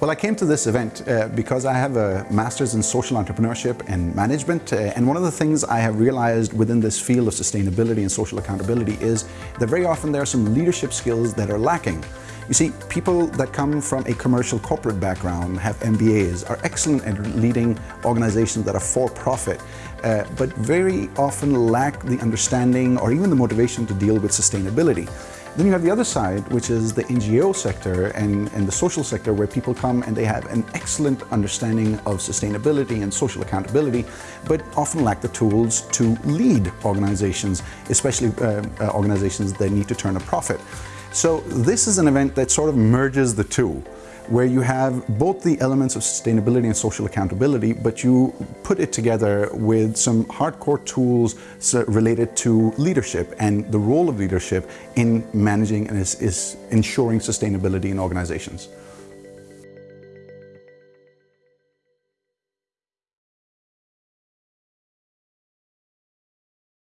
Well, I came to this event uh, because I have a master's in social entrepreneurship and management. Uh, and one of the things I have realized within this field of sustainability and social accountability is that very often there are some leadership skills that are lacking. You see, people that come from a commercial corporate background, have MBAs, are excellent at leading organizations that are for profit, uh, but very often lack the understanding or even the motivation to deal with sustainability. Then you have the other side, which is the NGO sector and, and the social sector where people come and they have an excellent understanding of sustainability and social accountability, but often lack the tools to lead organizations, especially uh, uh, organizations that need to turn a profit. So this is an event that sort of merges the two where you have both the elements of sustainability and social accountability, but you put it together with some hardcore tools related to leadership and the role of leadership in managing and is, is ensuring sustainability in organizations.